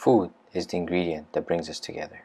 Food is the ingredient that brings us together.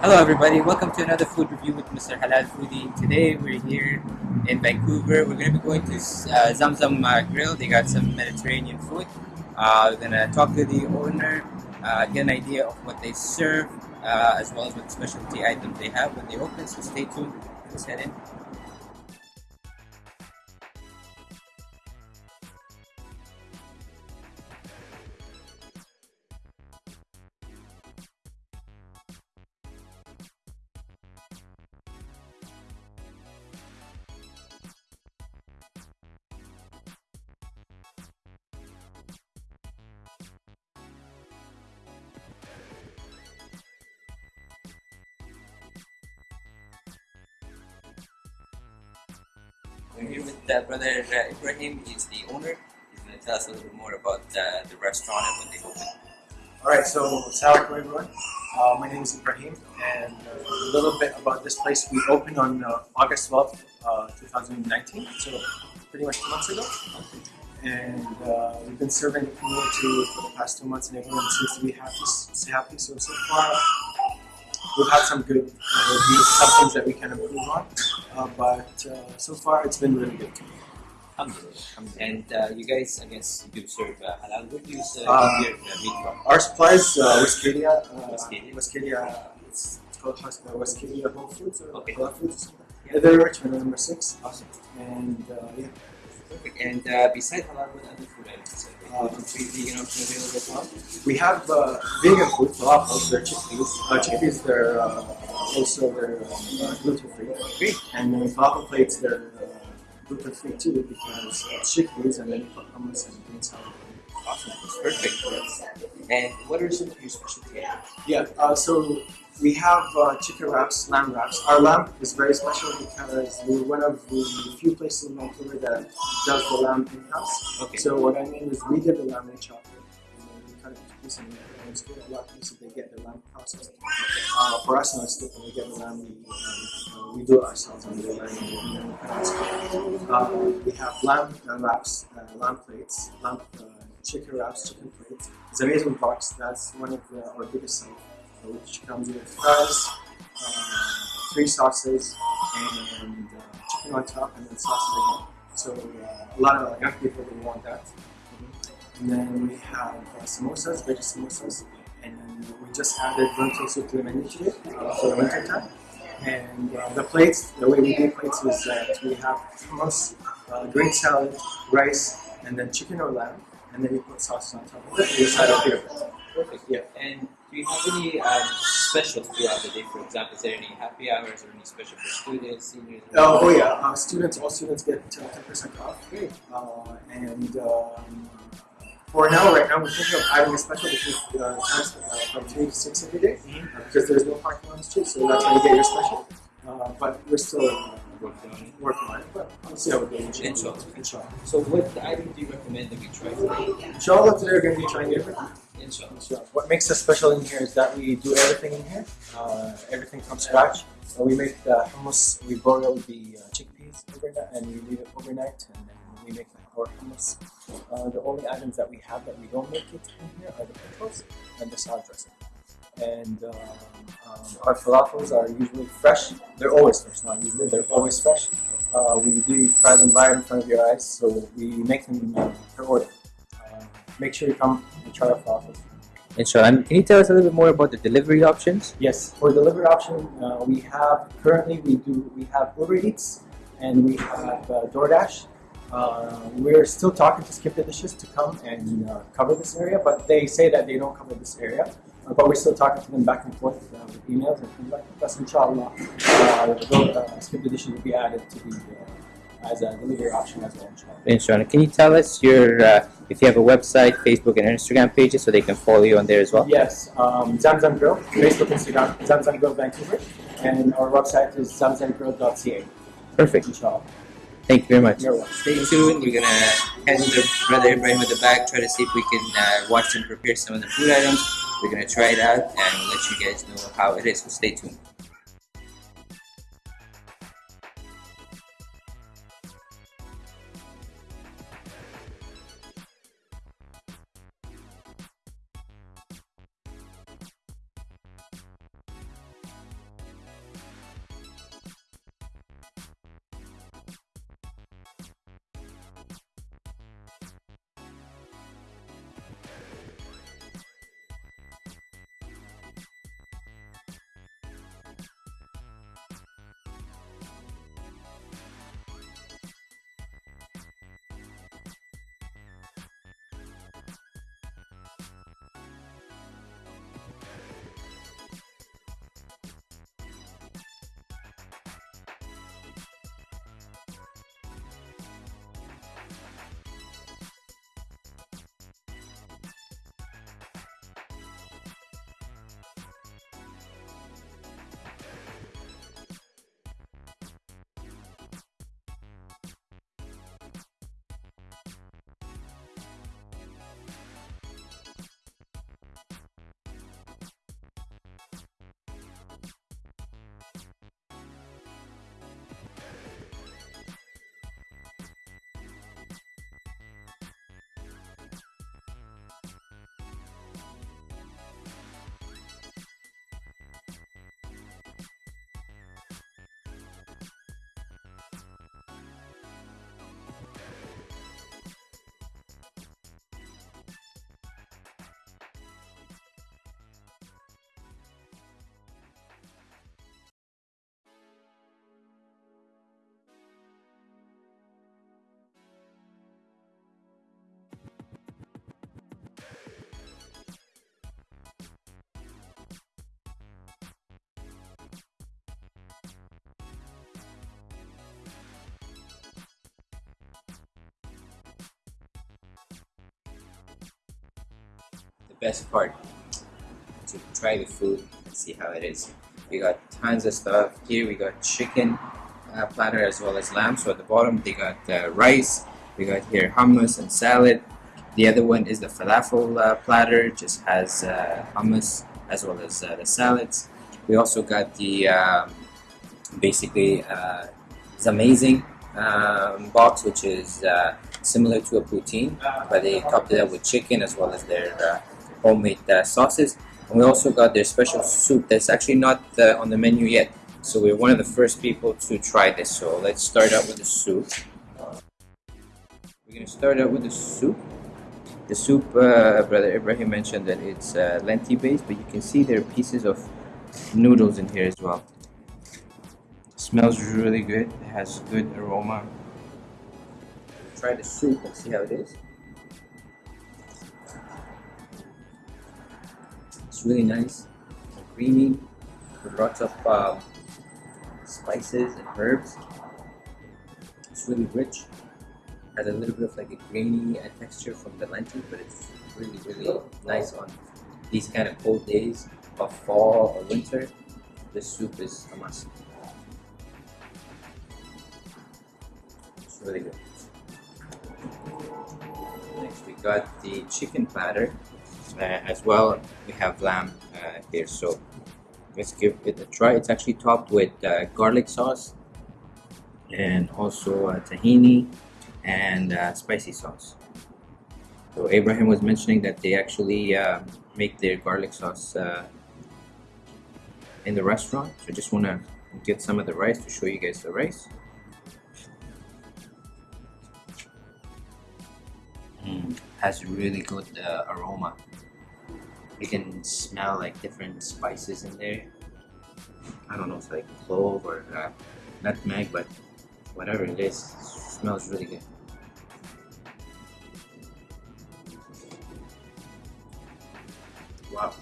Hello everybody, welcome to another food review with Mr. Halal Foodie. Today we're here in Vancouver. We're going to be going to uh, Zamzam uh, Grill. They got some Mediterranean food. Uh, we're going to talk to the owner, uh, get an idea of what they serve, uh, as well as what specialty items they have when they open. So stay tuned. Let's head in. We're here with uh, brother Ibrahim. He's the owner. He's going to tell us a little bit more about uh, the restaurant and when they open. Alright, so Assalamu alaikum everyone. Uh, my name is Ibrahim and a little bit about this place. We opened on uh, August 12th, uh, 2019, so pretty much two months ago. And uh, we've been serving the community for the past two months and everyone seems to be happy. So happy. So, so far we've had some good reviews, some things that we can improve on. Uh, but uh, so far it's been really good. Alhamdulillah. And uh, you guys, I guess, do serve uh, halal. What do you serve Uh, your uh? Our supplies, uh, Westcadia, uh, Westcadia. Westcadia, it's, it's called uh, Westcadia Whole Foods or Okay. Halal Foods. Yeah. They're Richmond number six. Awesome. And uh, yeah, Perfect. And uh, beside halal, what other food items? Uh, Uh, vegan option available as well? we have uh, vegan food, falafels, they're chickpeas. Uh, chickpeas, they're uh, also they're uh, gluten free. Great. And then falafel plates, they're uh, gluten free too because it's chickpeas and then you put hummus and green salad. Awesome. That's perfect. And what are some of your specialty items? Yeah, uh, so we have uh, chicken wraps, lamb wraps. Our lamb is very special because we're one of the few places in Vancouver that does the lamb in-house. Okay. So what I mean is we get the lamb in chocolate it and lot of places they get the lamb processed. Uh, for us, no, it's different. We get the we, uh, we do it ourselves and we do the lamb and we. Uh, have lamb uh, wraps, uh, lamb plates, lamb uh, chicken wraps, chicken plates. It's an amazing box. That's one of the, our biggest sellers which comes with fries, uh, three sauces, and uh, chicken on top, and then sauces again. So uh, a lot of young people want that. And then we have uh, samosas, veggie samosas, and we just added lentil soup to the menu today uh, for the winter time. And uh, the plates, the way we do plates is that we have hummus, uh, green salad, rice, and then chicken or lamb, and then you put sauces on top of it. And you side up here. Perfect. Yeah. And do you have any um, specials throughout the day? For example, is there any happy hours or any special for students, seniors? Oh, oh yeah, uh, students, all students get uh, 10% off. Great. Uh, and um, for now, right now, we're thinking of adding a special between uh, times uh, from 3 to 6 every day, Mhm. uh, because there's no parking on the street, so that's how you get your special. Uh, but we're still uh, Working on it. working on it, but we'll see how it goes. Inshallah. Inshallah. So, what item do you recommend that we try today? Inshallah, today we're going to be trying everything. Inshallah. Inshallah. What makes us special in here is that we do everything in here, uh, everything from scratch. So we make the hummus, we boil the uh, chickpeas overnight, and we leave it overnight, and then we make our hummus. Uh, the only items that we have that we don't make it in here are the pickles and the salad dressing. And um, um, our falafels are usually fresh. They're always fresh, not usually. They're always fresh. Uh, we do try them right in front of your eyes, so we make them uh, per order. Uh, make sure you come and try our falafels. Inshallah. And can you tell us a little bit more about the delivery options? Yes, for delivery option, uh, we have currently we do we have Uber Eats and we have uh, DoorDash. Uh, we're still talking to Skip the Dishes to come and uh, cover this area, but they say that they don't cover this area. Uh, but we're still talking to them back and forth uh, with emails and things like that. Inshallah. Uh, uh, Skip the Dishes will be added to the uh, as a delivery option as well. Inshallah. Inshallah. Can you tell us your uh, if you have a website, Facebook, and Instagram pages, so they can follow you on there as well. Yes, um, Zamzam Grill, Facebook, Instagram, Zamzam Grill Vancouver, and our website is zamzamgrill.ca. Perfect. Inshallah. Thank you very much. Stay tuned. We're gonna head to the brother Ibrahim at the back, try to see if we can uh, watch him prepare some of the food items. We're gonna try it out and let you guys know how it is. So stay tuned. Best part to try the food and see how it is. We got tons of stuff here. We got chicken uh, platter as well as lamb. So at the bottom they got uh, rice. We got here hummus and salad. The other one is the falafel uh, platter. Just has uh, hummus as well as uh, the salads. We also got the um, basically uh, amazing um, box, which is uh, similar to a poutine, but they topped it up with chicken as well as their homemade uh, sauces. And we also got their special soup that's actually not uh, on the menu yet. So we're one of the first people to try this. So let's start out with the soup. We're gonna start out with the soup. The soup, uh, Brother Ibrahim mentioned that it's uh, lentil based, but you can see there are pieces of noodles in here as well. smells really good. It has good aroma. Try the soup and see how it is. It's really nice creamy with lots of um, spices and herbs. It's really rich. Has a little bit of like a grainy uh, texture from the lentil, but it's really, really nice on these kind of cold days of fall or winter. This soup is a must. It's really good. Next, we got the chicken platter uh, as well. We have lamb uh, here, so let's give it a try. It's actually topped with uh, garlic sauce and also uh, tahini and uh, spicy sauce. So Abraham was mentioning that they actually uh, make their garlic sauce uh, in the restaurant. So I just want to get some of the rice to show you guys the rice. Mm, has really good uh, aroma. You can smell like different spices in there. I don't know, it's like clove or uh, nutmeg, but whatever it is, smells really good. Wow.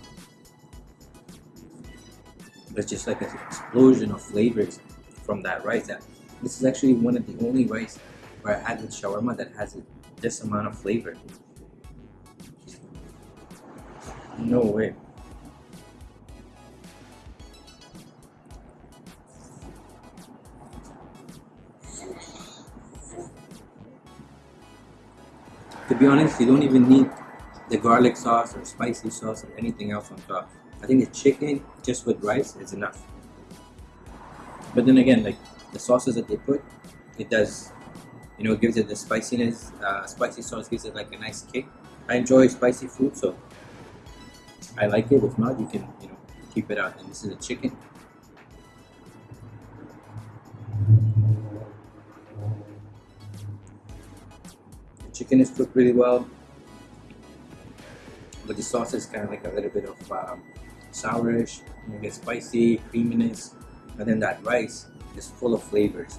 It's just like an explosion of flavors from that rice. That this is actually one of the only rice where I had with shawarma that has this amount of flavor. No way. To be honest, you don't even need the garlic sauce or spicy sauce or anything else on top. I think the chicken just with rice is enough. But then again, like the sauces that they put, it does, you know, gives it the spiciness. Uh, spicy sauce gives it like a nice kick. I enjoy spicy food, so I like it. If not, you can, you know, keep it out. And this is a chicken. The chicken is cooked really well, but the sauce is kind of like a little bit of um, sourish. You spicy, creaminess, and then that rice is full of flavors.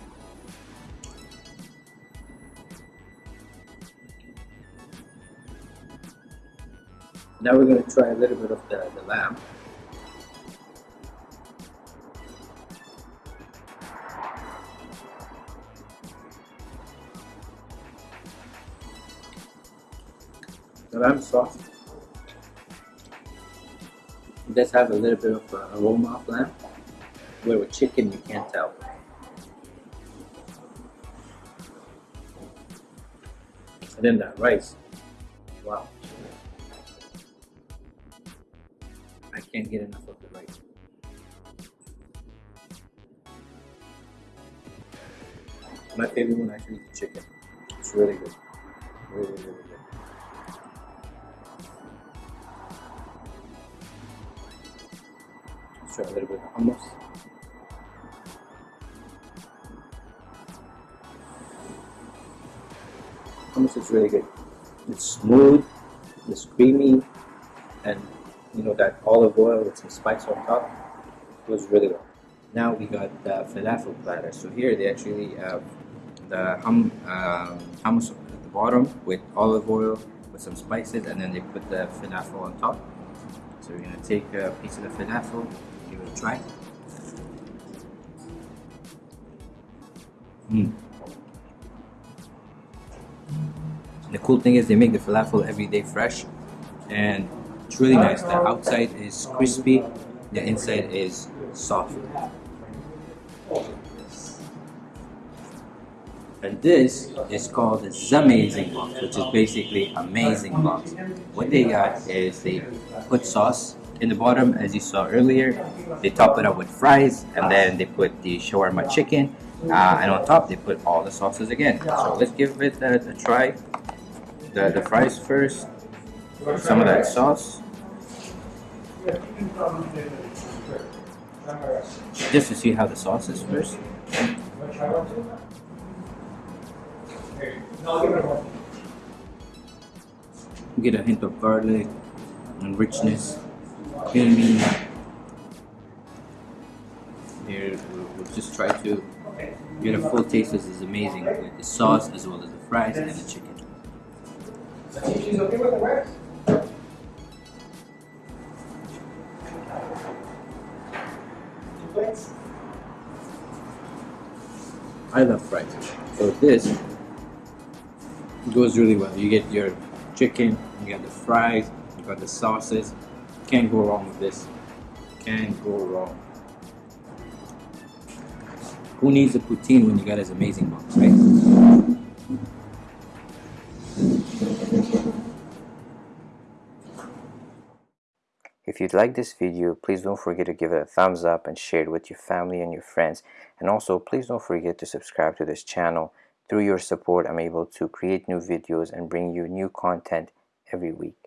Now we're going to try a little bit of the, the lamb. The lamb soft. It does have a little bit of uh, aroma of lamb, where with chicken you can't tell. And then that rice, wow. Can't get enough of the rice. My favorite one actually is chicken. It's really good. Really, really good. Let's try a little bit of hummus. Hummus is really good. It's smooth, it's creamy, and you know that olive oil with some spice on top goes really well. Now we got the falafel platter. So here they actually have the hum, um, hummus at the bottom with olive oil with some spices, and then they put the falafel on top. So we're gonna take a piece of the falafel, give it a try. Mm. The cool thing is they make the falafel every day fresh, and it's really nice. The outside is crispy, the inside is soft. And this is called the Zamazing box, which is basically amazing box. What they got is they put sauce in the bottom, as you saw earlier. They top it up with fries, and then they put the shawarma chicken, uh, and on top they put all the sauces again. So let's give it a, a try. The, the fries first, some of that sauce. Just to see how the sauce is first. Get a hint of garlic and richness, creamy. Here, we'll, we'll just try to get a full taste. This is amazing with the sauce as well as the fries and the chicken. I love fries. So this goes really well. You get your chicken, you got the fries, you got the sauces. Can't go wrong with this. Can't go wrong. Who needs a poutine when you got this amazing box, right? If you'd like this video, please don't forget to give it a thumbs up and share it with your family and your friends. And also, please don't forget to subscribe to this channel. Through your support, I'm able to create new videos and bring you new content every week.